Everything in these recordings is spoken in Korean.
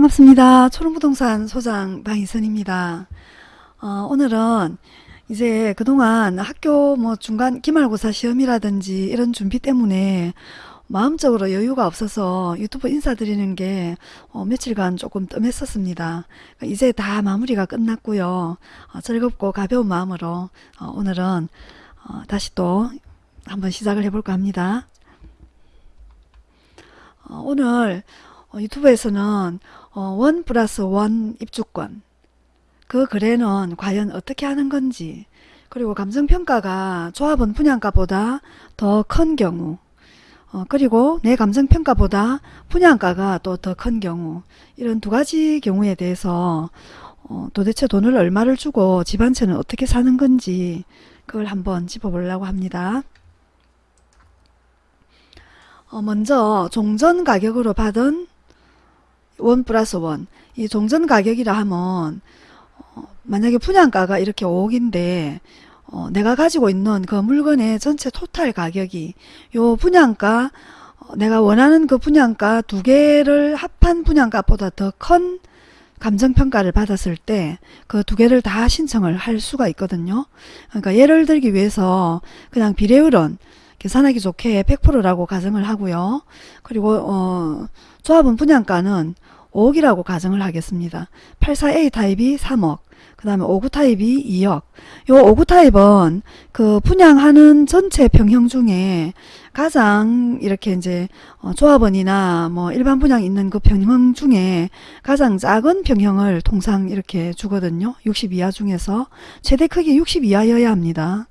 반갑습니다. 초롱부동산 소장 방희선입니다. 어, 오늘은 이제 그동안 학교 뭐 중간 기말고사 시험이라든지 이런 준비 때문에 마음적으로 여유가 없어서 유튜브 인사드리는 게 어, 며칠간 조금 뜸했었습니다. 이제 다 마무리가 끝났고요. 어, 즐겁고 가벼운 마음으로 어, 오늘은 어, 다시 또 한번 시작을 해볼까 합니다. 어, 오늘 어, 유튜브에서는 어, 원 플러스 원 입주권 그 거래는 과연 어떻게 하는 건지 그리고 감정평가가 조합원 분양가보다 더 큰 경우 어, 그리고 내 감정평가보다 분양가가 또 더 큰 경우 이런 두 가지 경우에 대해서 어, 도대체 돈을 얼마를 주고 집 한 채는 어떻게 사는 건지 그걸 한번 짚어보려고 합니다. 어, 먼저 종전 가격으로 받은 원 플러스 원. 이 종전 가격이라 하면 어, 만약에 분양가가 이렇게 5억인데 어, 내가 가지고 있는 그 물건의 전체 토탈 가격이 요 분양가 어, 내가 원하는 그 분양가 두 개를 합한 분양가보다 더 큰 감정평가를 받았을 때 그 두 개를 다 신청을 할 수가 있거든요. 그러니까 예를 들기 위해서 그냥 비례율은 계산하기 좋게 100%라고 가정을 하고요. 그리고 어, 조합은 분양가는 5억이라고 가정을 하겠습니다. 84A 타입이 3억, 그 다음에 59 타입이 2억. 요59 타입은 그 분양하는 전체 평형 중에 가장 이렇게 이제 어, 조합원이나 뭐 일반 분양 있는 그 평형 중에 가장 작은 평형을 통상 이렇게 주거든요. 60 이하 중에서 최대 크기 60 이하여야 합니다.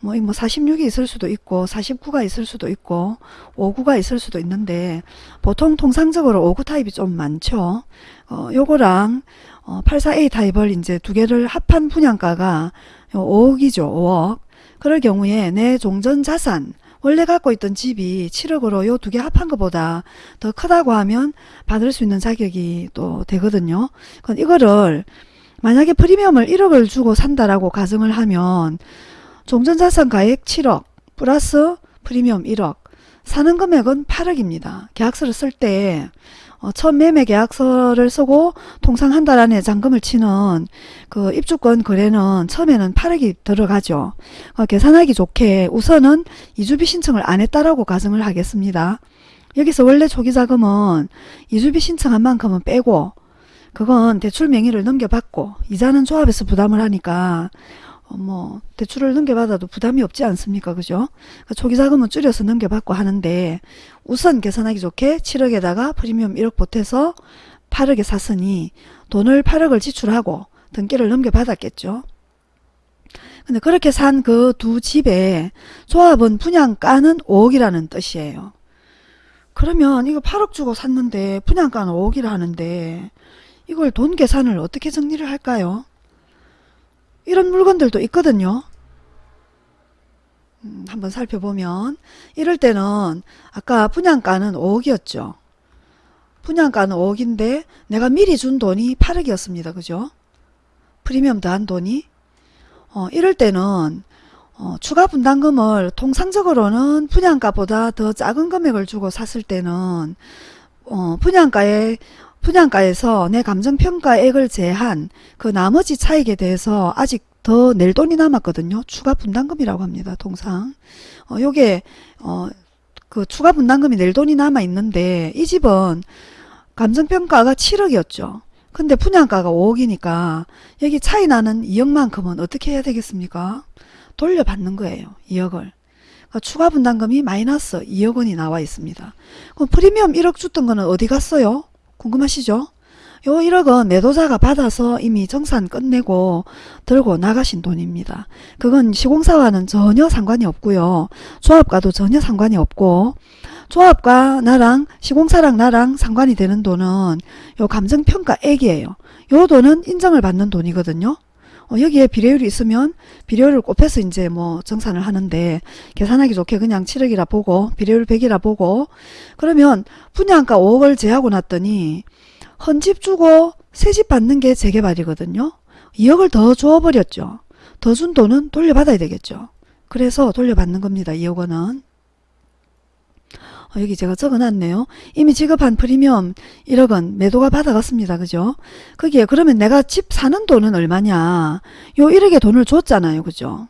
뭐, 뭐 46이 있을 수도 있고 49가 있을 수도 있고 59가 있을 수도 있는데 보통 통상적으로 59 타입이 좀 많죠. 어, 요거랑 어, 84A 타입을 이제 두 개를 합한 분양가가 5억이죠. 5억. 그럴 경우에 내 종전 자산 원래 갖고 있던 집이 7억으로 요 두 개 합한 것보다 더 크다고 하면 받을 수 있는 자격이 또 되거든요. 그건 이거를 만약에 프리미엄을 1억을 주고 산다라고 가정을 하면 종전자산 가액 7억 플러스 프리미엄 1억 사는 금액은 8억입니다. 계약서를 쓸때 어, 첫 매매 계약서를 쓰고 통상 한 달 안에 잔금을 치는 그 입주권 거래는 처음에는 8억이 들어가죠. 어, 계산하기 좋게 우선은 이주비 신청을 안 했다라고 가정을 하겠습니다. 여기서 원래 초기 자금은 이주비 신청한 만큼은 빼고 그건 대출 명의를 넘겨받고 이자는 조합에서 부담을 하니까 어, 뭐 대출을 넘겨받아도 부담이 없지 않습니까? 그죠? 그러니까 초기 자금은 줄여서 넘겨받고 하는데 우선 계산하기 좋게 7억에다가 프리미엄 1억 보태서 8억에 샀으니 돈을 8억을 지출하고 등기를 넘겨받았겠죠. 근데 그렇게 산 그 두 집에 조합은 분양가는 5억이라는 뜻이에요. 그러면 이거 8억 주고 샀는데 분양가는 5억이라 하는데 이걸 돈 계산을 어떻게 정리를 할까요? 이런 물건들도 있거든요. 음, 한번 살펴보면 이럴 때는 아까 분양가는 5억이었죠. 분양가는 5억인데 내가 미리 준 돈이 8억이었습니다. 그죠? 프리미엄 더한 돈이 어, 이럴 때는 어, 추가 분담금을 통상적으로는 분양가보다 더 작은 금액을 주고 샀을 때는 어, 분양가에 분양가에서 내 감정평가액을 제한 그 나머지 차익에 대해서 아직 더 낼 돈이 남았거든요. 추가 분담금이라고 합니다. 통상. 어, 요게 어, 그 추가 분담금이 낼 돈이 남아 있는데 이 집은 감정평가가 7억이었죠. 근데 분양가가 5억이니까 여기 차이 나는 2억만큼은 어떻게 해야 되겠습니까? 돌려받는 거예요. 2억을. 그러니까 추가 분담금이 마이너스 2억 원이 나와 있습니다. 그럼 프리미엄 1억 줬던 거는 어디 갔어요? 궁금하시죠? 요 1억은 매도자가 받아서 이미 정산 끝내고 들고 나가신 돈입니다. 그건 시공사와는 전혀 상관이 없고요. 조합과도 전혀 상관이 없고 조합과 나랑 시공사랑 나랑 상관이 되는 돈은 요 감정평가액이에요. 요 돈은 인정을 받는 돈이거든요. 어, 여기에 비례율이 있으면 비례율을 곱해서 이제 뭐 정산을 하는데 계산하기 좋게 그냥 7억이라 보고 비례율 100이라 보고 그러면 분양가 5억을 제하고 났더니 헌집 주고 새집 받는 게 재개발이거든요. 2억을 더 줘버렸죠. 더 준 돈은 돌려받아야 되겠죠. 그래서 돌려받는 겁니다. 2억 원은. 어, 여기 제가 적어놨네요. 이미 지급한 프리미엄 1억은 매도가 받아갔습니다. 그죠? 거기에 그러면 내가 집 사는 돈은 얼마냐? 요 1억의 돈을 줬잖아요. 그죠?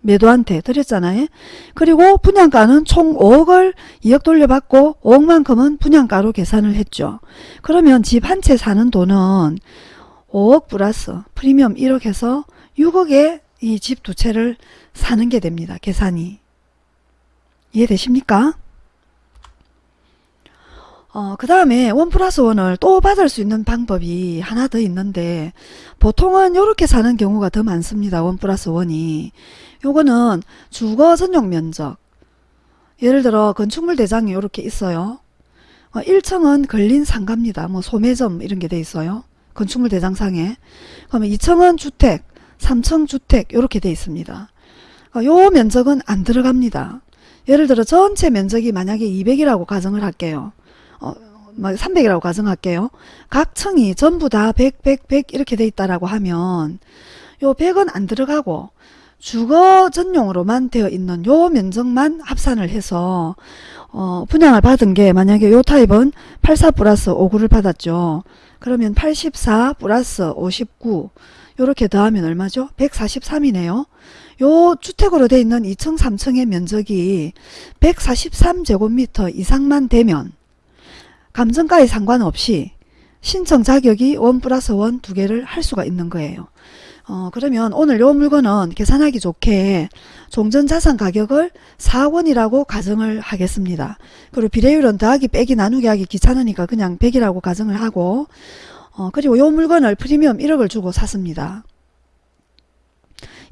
매도한테 드렸잖아요. 그리고 분양가는 총 5억을 2억 돌려받고 5억만큼은 분양가로 계산을 했죠. 그러면 집 한 채 사는 돈은 5억 플러스 프리미엄 1억 해서 6억에 이 집 두 채를 사는 게 됩니다. 계산이. 이해되십니까? 어, 그 다음에 원 플러스 원을 또 받을 수 있는 방법이 하나 더 있는데 보통은 이렇게 사는 경우가 더 많습니다. 원 플러스 원이. 요거는 주거 전용 면적. 예를 들어 건축물 대장이 이렇게 있어요. 어, 1층은 걸린 상가입니다. 뭐 소매점 이런 게 돼 있어요. 건축물 대장상에. 그러면 2층은 주택, 3층 주택 이렇게 돼 있습니다. 어, 요 면적은 안 들어갑니다. 예를 들어 전체 면적이 만약에 200이라고 가정을 할게요. 어, 300이라고 가정할게요. 각 층이 전부 다 100, 100, 100 이렇게 돼 있다라고 하면 요 100은 안 들어가고 주거 전용으로만 되어 있는 요 면적만 합산을 해서 어, 분양을 받은 게 만약에 요 타입은 84 플러스 59를 받았죠. 그러면 84 플러스 59 요렇게 더하면 얼마죠? 143이네요. 요 주택으로 되어 있는 2층 3층의 면적이 143제곱미터 이상만 되면 감정가에 상관없이 신청 자격이 원 플러스 원 두 개를 할 수가 있는 거예요. 어, 그러면 오늘 요 물건은 계산하기 좋게 종전자산 가격을 4원이라고 가정을 하겠습니다. 그리고 비례율은 더하기 빼기 나누기 하기 귀찮으니까 그냥 100이라고 가정을 하고 어, 그리고 요 물건을 프리미엄 1억을 주고 샀습니다.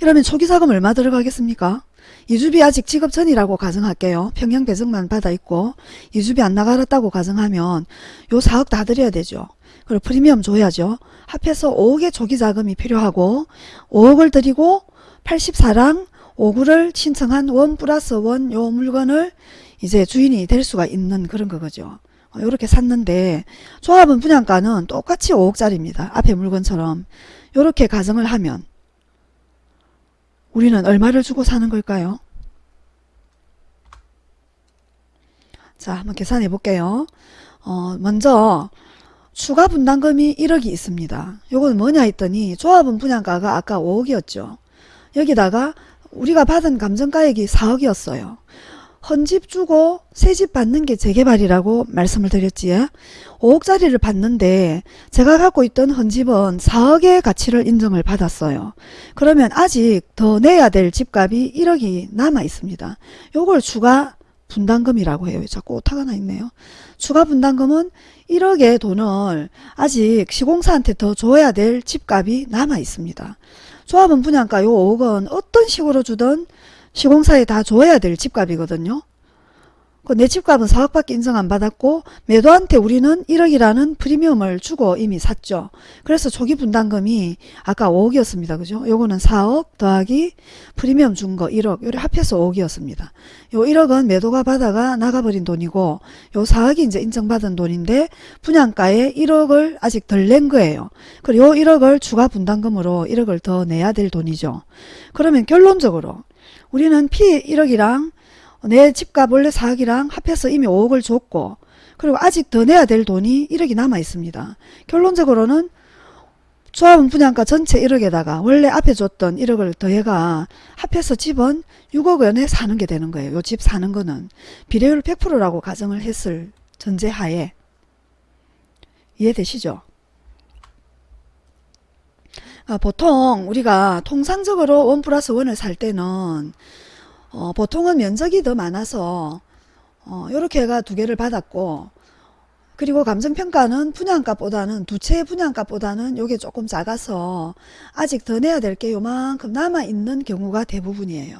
이러면 초기자금 얼마 들어가겠습니까? 이주비 아직 지급 전이라고 가정할게요. 평형 배정만 받아 있고 이주비 안 나가렸다고 가정하면 요 4억 다 드려야 되죠. 그리고 프리미엄 줘야죠. 합해서 5억의 초기 자금이 필요하고 5억을 드리고 84랑 5구를 신청한 원 플러스 원 요 물건을 이제 주인이 될 수가 있는 그런 거죠. 이렇게 샀는데 조합은 분양가는 똑같이 5억짜리입니다. 앞에 물건처럼 이렇게 가정을 하면 우리는 얼마를 주고 사는 걸까요? 자 한번 계산해 볼게요. 어, 먼저 추가 분담금이 1억이 있습니다. 요건 뭐냐 했더니 조합은 분양가가 아까 5억이었죠. 여기다가 우리가 받은 감정가액이 4억이었어요. 헌집 주고 새 집 받는 게 재개발이라고 말씀을 드렸지요. 5억짜리를 받는데 제가 갖고 있던 헌집은 4억의 가치를 인정을 받았어요. 그러면 아직 더 내야 될 집값이 1억이 남아 있습니다. 요걸 추가 분담금이라고 해요. 자꾸 오타가 나 있네요. 추가 분담금은 1억의 돈을 아직 시공사한테 더 줘야 될 집값이 남아 있습니다. 조합은 분양가 요 5억은 어떤 식으로 주든 시공사에 다 줘야 될 집값이거든요. 그 내 집값은 4억밖에 인정 안 받았고 매도한테 우리는 1억이라는 프리미엄을 주고 이미 샀죠. 그래서 초기 분담금이 아까 5억이었습니다. 그죠? 요거는 4억 더하기 프리미엄 준 거 1억 요래 합해서 5억이었습니다. 요 1억은 매도가 받아가 나가버린 돈이고 요 4억이 이제 인정받은 돈인데 분양가에 1억을 아직 덜 낸 거예요. 그리고 요 1억을 추가 분담금으로 1억을 더 내야 될 돈이죠. 그러면 결론적으로 우리는 피 1억이랑 내 집값 원래 4억이랑 합해서 이미 5억을 줬고 그리고 아직 더 내야 될 돈이 1억이 남아 있습니다. 결론적으로는 조합은 분양가 전체 1억에다가 원래 앞에 줬던 1억을 더해가 합해서 집은 6억 원에 사는 게 되는 거예요. 요 집 사는 거는 비례율 100%라고 가정을 했을 전제하에 이해되시죠? 아, 보통 우리가 통상적으로 원 플러스 원을 살 때는 어, 보통은 면적이 더 많아서 어, 이렇게 해가 두 개를 받았고 그리고 감정평가는 분양가보다는 두 채의 분양가보다는 요게 조금 작아서 아직 더 내야 될 게 요만큼 남아있는 경우가 대부분이에요.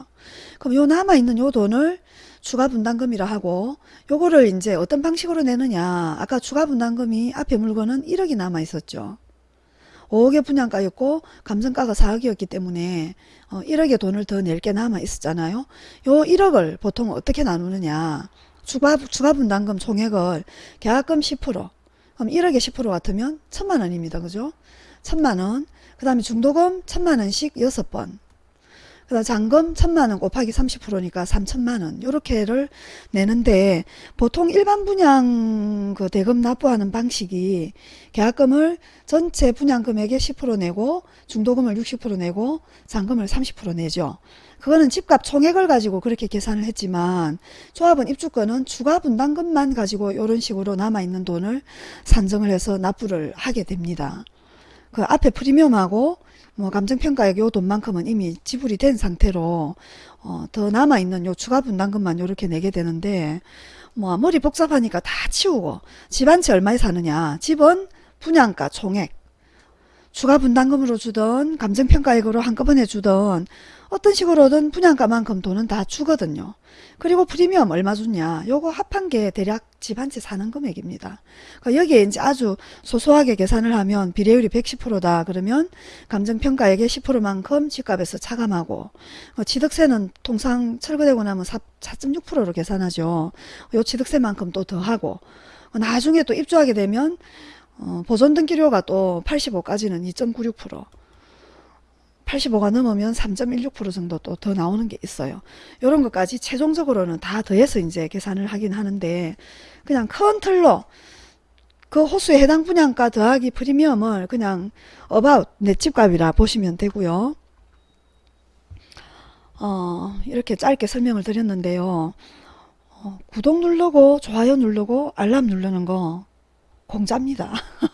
그럼 요 남아있는 요 돈을 추가 분담금이라 하고 요거를 이제 어떤 방식으로 내느냐 아까 추가 분담금이 앞에 물건은 1억이 남아 있었죠. 5억의 분양가였고 감정가가 4억이었기 때문에 어, 1억의 돈을 더 낼 게 남아 있었잖아요. 요 1억을 보통 어떻게 나누느냐. 추가, 추가 분담금 총액을 계약금 10% 그럼 1억에 10% 같으면 천만 원입니다. 그죠? 천만 원. 그 다음에 중도금 천만 원씩 6번. 그 그다음 잔금 천만원 곱하기 30%니까 3천만원 요렇게를 내는데 보통 일반 분양 그 대금 납부하는 방식이 계약금을 전체 분양 금액의 10% 내고 중도금을 60% 내고 잔금을 30% 내죠. 그거는 집값 총액을 가지고 그렇게 계산을 했지만 조합은 입주권은 추가 분담금만 가지고 이런 식으로 남아있는 돈을 산정을 해서 납부를 하게 됩니다. 그 앞에 프리미엄하고 뭐 감정평가액 요 돈만큼은 이미 지불이 된 상태로 어, 더 남아있는 요 추가 분담금만 요렇게 내게 되는데 뭐 머리 복잡하니까 다 치우고 집한채 얼마에 사느냐. 집은 분양가 총액 추가 분담금으로 주던 감정평가액으로 한꺼번에 주던 어떤 식으로든 분양가만큼 돈은 다 주거든요. 그리고 프리미엄 얼마 주냐 요거 합한 게 대략 집 한 채 사는 금액입니다. 그러니까 여기에 이제 아주 소소하게 계산을 하면 비례율이 110%다 그러면 감정평가액의 10%만큼 집값에서 차감하고 어, 취득세는 통상 철거되고 나면 4.6%로 계산하죠. 요 취득세만큼 또 더하고 어, 나중에 또 입주하게 되면 어, 보존 등기료가 또 85까지는 2.96% 85가 넘으면 3.16% 정도 또 더 나오는 게 있어요. 이런 것까지 최종적으로는 다 더해서 이제 계산을 하긴 하는데 그냥 큰 틀로 그 호수에 해당 분양가 더하기 프리미엄을 그냥 about 내 집값이라 보시면 되고요. 어, 이렇게 짧게 설명을 드렸는데요. 어, 구독 누르고 좋아요 누르고 알람 누르는 거 공짜입니다.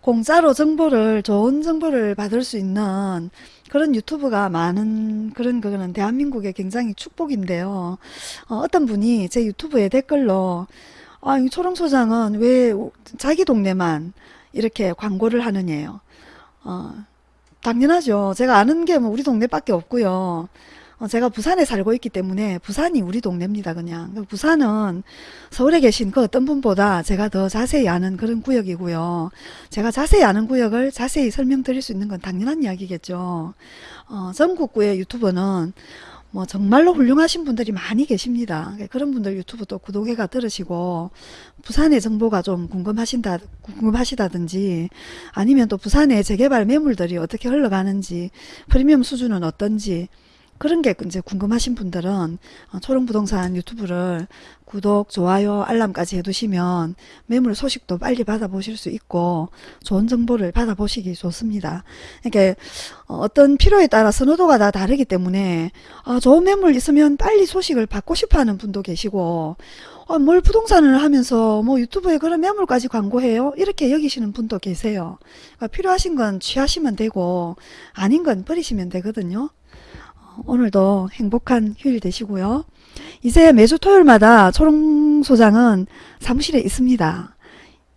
공짜로 정보를 좋은 정보를 받을 수 있는 그런 유튜브가 많은 그런 그거는 대한민국의 굉장히 축복인데요. 어, 떤 분이 제 유튜브에 댓글로 아, 이 초롱 소장은 왜 자기 동네만 이렇게 광고를 하느냐요. 어, 당연하죠. 제가 아는 게 뭐 우리 동네밖에 없고요. 어, 제가 부산에 살고 있기 때문에 부산이 우리 동네입니다. 그냥 부산은 서울에 계신 그 어떤 분보다 제가 더 자세히 아는 그런 구역이고요. 제가 자세히 아는 구역을 자세히 설명드릴 수 있는 건 당연한 이야기겠죠. 어, 전국구의 유튜버는 뭐 정말로 훌륭하신 분들이 많이 계십니다. 그런 분들 유튜브도 구독해가 들으시고 부산의 정보가 좀 궁금하신다 궁금하시다든지 아니면 또 부산의 재개발 매물들이 어떻게 흘러가는지 프리미엄 수준은 어떤지 그런 게 이제 궁금하신 분들은 어, 초롱부동산 유튜브를 구독, 좋아요, 알람까지 해두시면 매물 소식도 빨리 받아보실 수 있고 좋은 정보를 받아보시기 좋습니다. 이게 어, 어떤 필요에 따라 선호도가 다 다르기 때문에 아, 좋은 매물 있으면 빨리 소식을 받고 싶어하는 분도 계시고 어, 뭘 부동산을 하면서 뭐 유튜브에 그런 매물까지 광고해요? 이렇게 여기시는 분도 계세요. 그러니까 필요하신 건 취하시면 되고 아닌 건 버리시면 되거든요. 오늘도 행복한 휴일 되시고요. 이제 매주 토요일마다 초롱 소장은 사무실에 있습니다.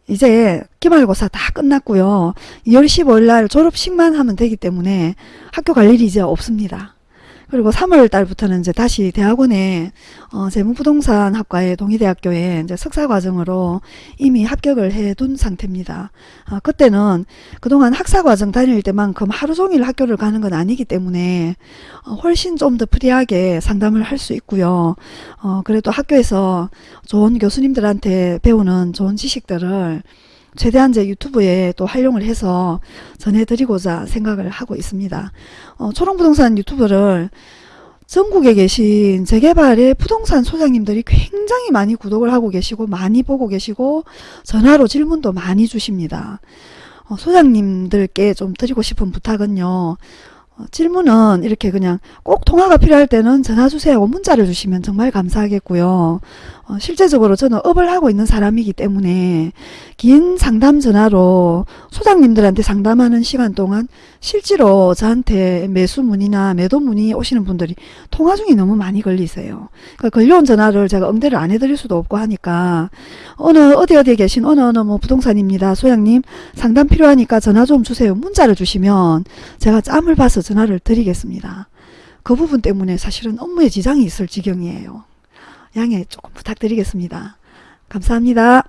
이제 기말고사 다 끝났고요. 2월 15일 날 졸업식만 하면 되기 때문에 학교 갈 일이 이제 없습니다. 그리고 3월 달부터는 이제 다시 대학원에 어, 재무부동산 학과의 동의대학교에 이제 석사 과정으로 이미 합격을 해둔 상태입니다. 어, 그때는 그동안 학사 과정 다닐 때만큼 하루 종일 학교를 가는 건 아니기 때문에 어, 훨씬 좀 더 프리하게 상담을 할 수 있고요. 어, 그래도 학교에서 좋은 교수님들한테 배우는 좋은 지식들을 최대한 제 유튜브에 또 활용을 해서 전해드리고자 생각을 하고 있습니다. 어, 초롱부동산 유튜브를 전국에 계신 재개발의 부동산 소장님들이 굉장히 많이 구독을 하고 계시고 많이 보고 계시고 전화로 질문도 많이 주십니다. 어, 소장님들께 좀 드리고 싶은 부탁은요. 어, 질문은 이렇게 그냥 꼭 통화가 필요할 때는 전화 주세요 문자를 주시면 정말 감사하겠고요. 어, 실제적으로 저는 업을 하고 있는 사람이기 때문에 긴 상담 전화로 소장님들한테 상담하는 시간 동안 실제로 저한테 매수 문의나 매도 문의 오시는 분들이 통화 중에 너무 많이 걸리세요. 그러니까 걸려온 전화를 제가 응대를 안 해드릴 수도 없고 하니까 어느 어디 어디에 계신 어느 어느 뭐 부동산입니다. 소장님 상담 필요하니까 전화 좀 주세요. 문자를 주시면 제가 짬을 봐서 전화를 드리겠습니다. 그 부분 때문에 사실은 업무에 지장이 있을 지경이에요. 양해 조금 부탁드리겠습니다. 감사합니다.